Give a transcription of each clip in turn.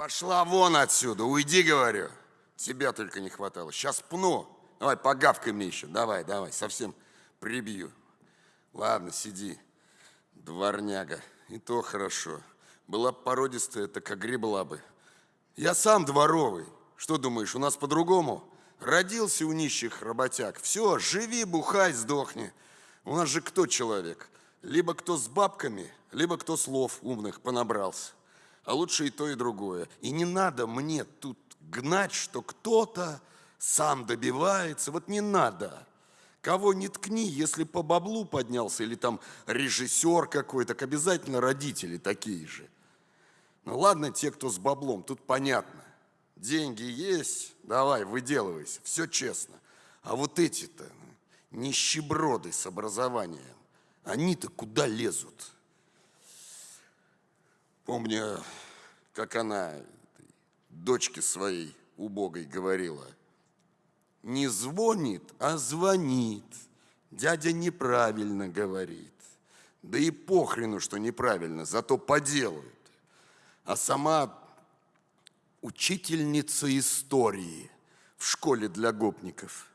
пошла вон отсюда, уйди, говорю. Тебя только не хватало. Сейчас пну. Давай, погавкай мне еще. Давай, давай, совсем прибью. Ладно, сиди, дворняга. И то хорошо. Была породистая, так огребла бы. Я сам дворовый. Что думаешь, у нас по-другому? Родился у нищих работяг. Все, живи, бухай, сдохни. У нас же кто человек? Либо кто с бабками, либо кто слов умных понабрался. А лучше и то, и другое. И не надо мне тут гнать, что кто-то сам добивается. Вот не надо. Кого не ткни, если по баблу поднялся, или там режиссер какой-то, так обязательно родители такие же. Ну ладно, те, кто с баблом, тут понятно. Деньги есть, давай, выделывайся, все честно. А вот эти-то, нищеброды с образованием, они-то куда лезут? Помню, как она дочке своей убогой говорила, не звонит, а звонит. Дядя неправильно говорит. Да и похрену, что неправильно, зато поделают. А сама учительница истории в школе для гопников.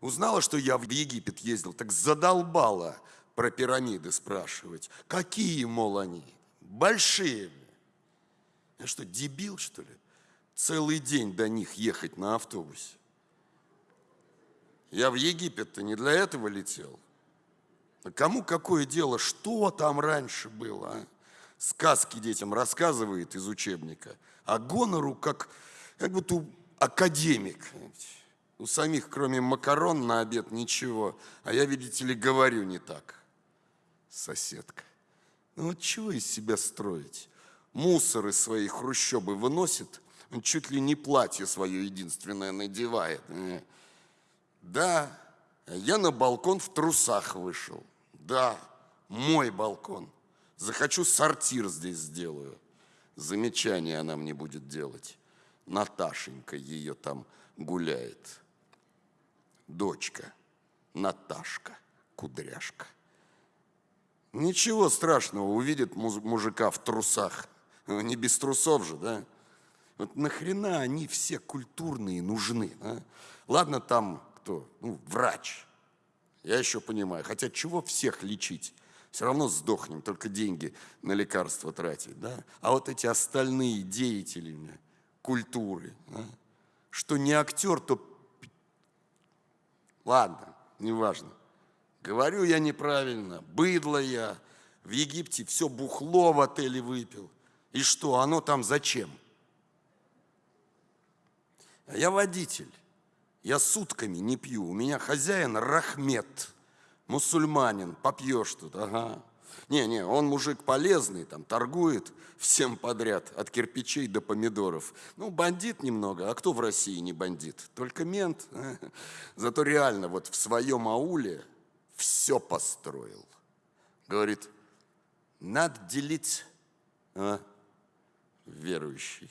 Узнала, что я в Египет ездил, так задолбала про пирамиды спрашивать. Какие, мол, они? Большие. Я что, дебил, что ли? Целый день до них ехать на автобусе. Я в Египет-то не для этого летел. А кому какое дело, что там раньше было, а? Сказки детям рассказывает из учебника, а гонору как, как будто академик. У самих, кроме макарон на обед, ничего. А я, видите ли, говорю не так. Соседка. Ну вот чего из себя строить? Мусор из своей хрущобы выносит, он чуть ли не платье свое единственное надевает. Да, я на балкон в трусах вышел. Да, мой балкон. Захочу, сортир здесь сделаю. Замечание она мне будет делать. Наташенька ее там гуляет. Дочка, Наташка, кудряшка. Ничего страшного, увидит мужика в трусах. Не без трусов же, да? Вот нахрена они все культурные нужны? А? Ладно, там кто? Ну, врач. Я еще понимаю. Хотя чего всех лечить? Все равно сдохнем, только деньги на лекарства тратить. Да? А вот эти остальные деятели культуры, а? что не актер, то... Ладно, неважно. Говорю я неправильно, быдло я. В Египте все бухло в отеле выпил. И что, оно там зачем? Я водитель. Я сутками не пью. У меня хозяин Рахмет, мусульманин, попьешь тут, ага. Не-не, он мужик полезный, там торгует всем подряд, от кирпичей до помидоров. Ну, бандит немного, а кто в России не бандит? Только мент. Зато реально вот в своем ауле все построил. Говорит, надо делить, а? верующий.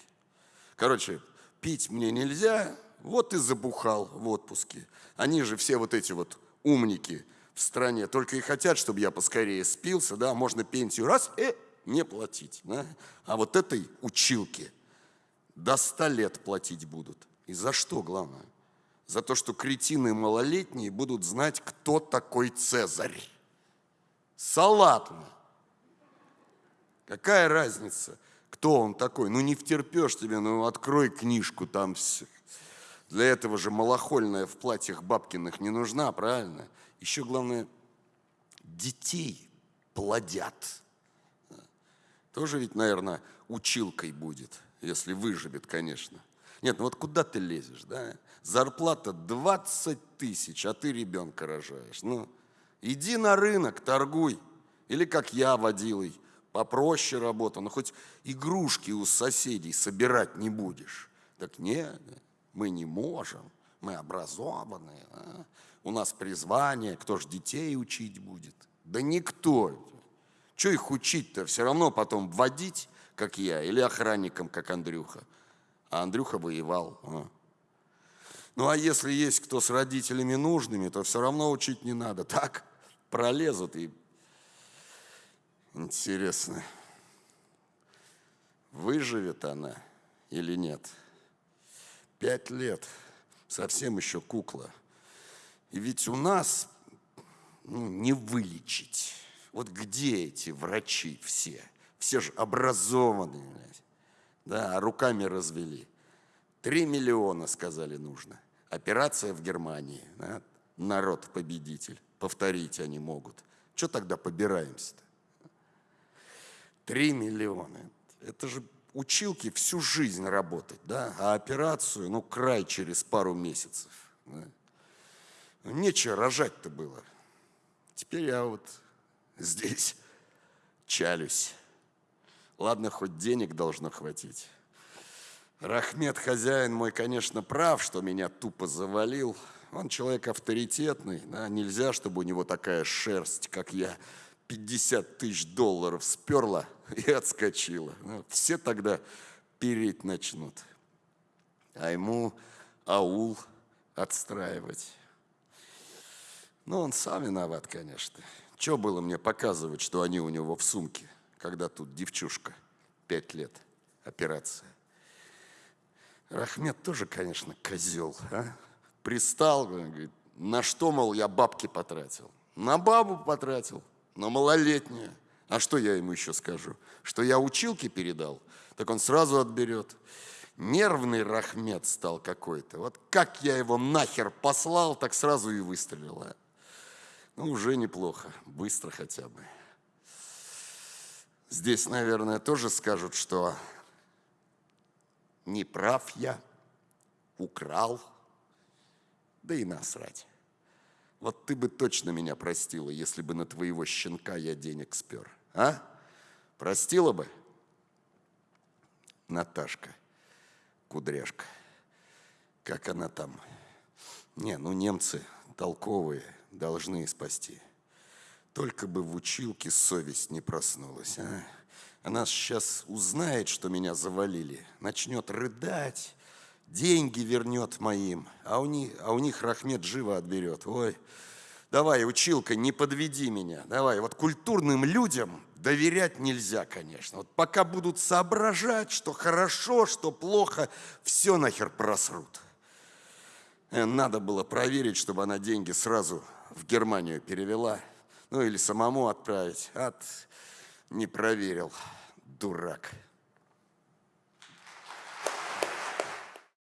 Короче, пить мне нельзя, вот и забухал в отпуске. Они же все вот эти вот умники в стране только и хотят, чтобы я поскорее спился, да, можно пенсию раз и не платить. Да? А вот этой училке до ста лет платить будут. И за что, главное? За то, что кретины малолетние будут знать, кто такой Цезарь. Салатно. Какая разница? кто он такой. Ну не втерпешь тебе, ну открой книжку, там все. Для этого же малохольная в платьях бабкиных не нужна, правильно? Еще главное, детей плодят. Тоже ведь, наверное, училкой будет, если выживет, конечно. Нет, ну вот куда ты лезешь, да? Зарплата 20 тысяч, а ты ребенка рожаешь. Ну, иди на рынок, торгуй. Или как я, водилой, попроще работа, но хоть игрушки у соседей собирать не будешь. Так нет, мы не можем, мы образованные, а? у нас призвание, кто ж детей учить будет? Да никто. Что их учить-то? Все равно потом водить, как я, или охранником, как Андрюха. А Андрюха воевал. А? Ну а если есть кто с родителями нужными, то все равно учить не надо. Так пролезут и Интересно, выживет она или нет? Пять лет, совсем еще кукла. И ведь у нас ну, не вылечить. Вот где эти врачи все? Все же образованные, да, а руками развели. Три миллиона, сказали, нужно. Операция в Германии. Да? Народ победитель. Повторить они могут. Что тогда побираемся-то? Три миллиона. Это же училки всю жизнь работать, да? А операцию, ну, край через пару месяцев. Да? Нечего рожать-то было. Теперь я вот здесь чалюсь. Ладно, хоть денег должно хватить. Рахмет, хозяин мой, конечно, прав, что меня тупо завалил. Он человек авторитетный, да, нельзя, чтобы у него такая шерсть, как я, 50 тысяч долларов сперла и отскочила. Ну, все тогда переть начнут. А ему аул отстраивать. Ну, он сам виноват, конечно. Че было мне показывать, что они у него в сумке, когда тут девчушка, пять лет, операция. Рахмет тоже, конечно, козел, а? Пристал, говорит, на что, мол, я бабки потратил? На бабу потратил, на малолетнюю. А что я ему еще скажу? Что я училки передал? Так он сразу отберет. Нервный Рахмет стал какой-то. Вот как я его нахер послал, так сразу и выстрелил. А? Ну, уже неплохо, быстро хотя бы. Здесь, наверное, тоже скажут, что не прав я, украл, да и насрать. Вот ты бы точно меня простила, если бы на твоего щенка я денег спер. А? Простила бы? Наташка, кудряшка. Как она там? Не, ну немцы толковые, должны спасти. Только бы в училке совесть не проснулась, а? Она сейчас узнает, что меня завалили, начнет рыдать, деньги вернет моим, а у них, а у них Рахмет живо отберет. Ой, давай, училка, не подведи меня, давай. Вот культурным людям доверять нельзя, конечно. Вот пока будут соображать, что хорошо, что плохо, все нахер просрут. Э, надо было проверить, чтобы она деньги сразу в Германию перевела. Ну или самому отправить. От не проверил, дурак.